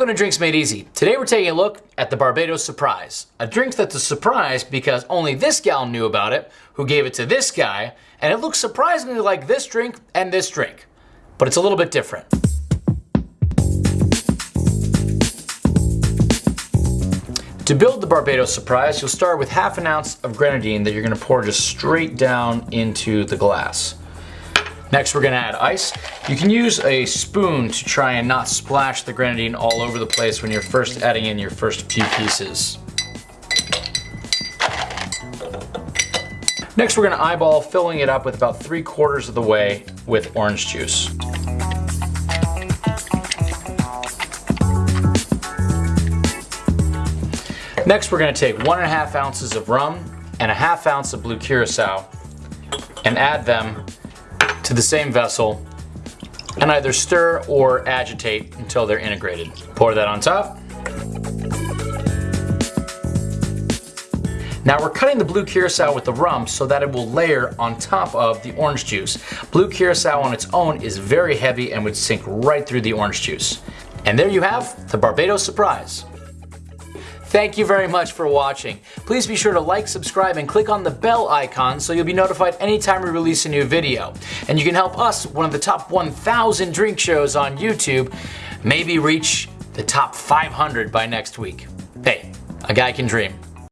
Welcome to Drinks Made Easy. Today we're taking a look at the Barbados Surprise. A drink that's a surprise because only this gal knew about it, who gave it to this guy, and it looks surprisingly like this drink and this drink. But it's a little bit different. To build the Barbados Surprise, you'll start with half an ounce of grenadine that you're gonna pour just straight down into the glass. Next we're gonna add ice. You can use a spoon to try and not splash the grenadine all over the place when you're first adding in your first few pieces. Next we're gonna eyeball filling it up with about three quarters of the way with orange juice. Next we're gonna take one and a half ounces of rum and a half ounce of blue curacao and add them to the same vessel and either stir or agitate until they're integrated. Pour that on top. Now we're cutting the blue curacao with the rum so that it will layer on top of the orange juice. Blue curacao on its own is very heavy and would sink right through the orange juice. And there you have the Barbados Surprise. Thank you very much for watching. Please be sure to like, subscribe, and click on the bell icon so you'll be notified anytime we release a new video. And you can help us, one of the top 1,000 drink shows on YouTube, maybe reach the top 500 by next week. Hey, a guy can dream.